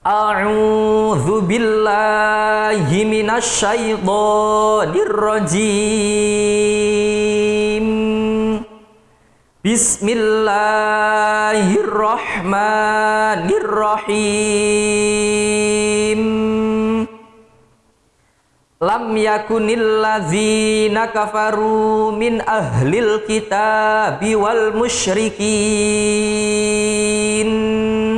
A'udzu billahi minasyaitonir rajim. Bismillahirrahmanirrahim. Lam yakunil ladzina kafaru min ahlil kitabi wal musyrikin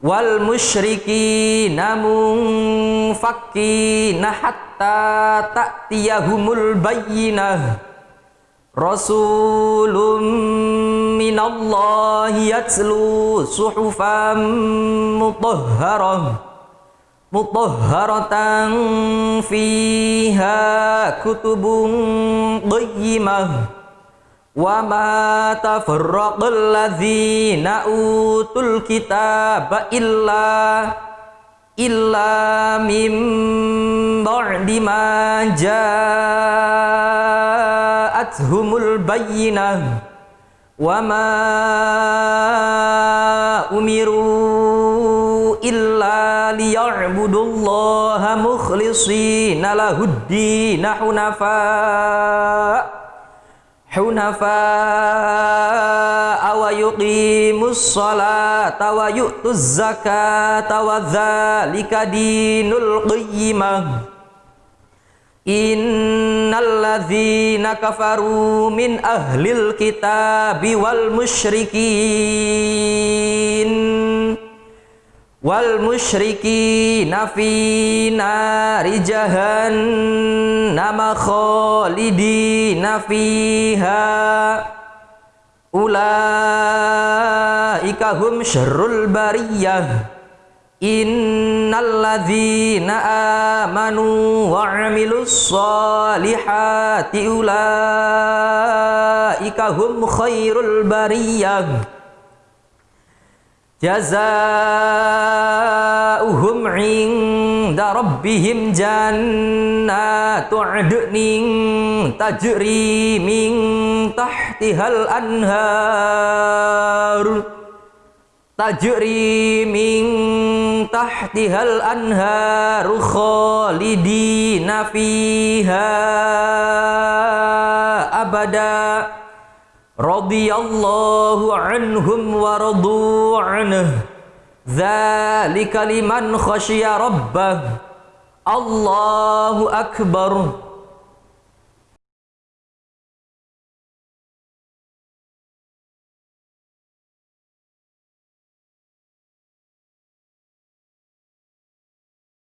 wal musyriki namun fakina hatta ta'tiyahumul bayyinah. Rasulun minallahi yatlu suhufan mutahharah. Mutahharatan fiha kutubun qayyimah wa ma tafarraqal ladzina utul kitaba illa illa mim ba'di ma ja'atuhumul bayyinah. Wa ma umiru illa liya'budullaha mukhlishina lahud-din hunafa' hunafa wa yuqimus salata wa yu'tuz zakata wa dzalika dinul qayyimah innal ladzina kafaru min ahlil kitabi wal nari jahannam khalidina fiha. Ulaika hum syarrul bariyah. Innal ladzina amanu wa amilus solihati ulaika hum khairul bariyah jazaa'uhum 'inda rabbihim jannatu 'adnin tajri min tahtihal anhar. Tajri min tahtihal anhar khalidina fiha abada. Radhiyallahu anhum wa radu anhu ذلك لمن خشي ربه. الله أكبر.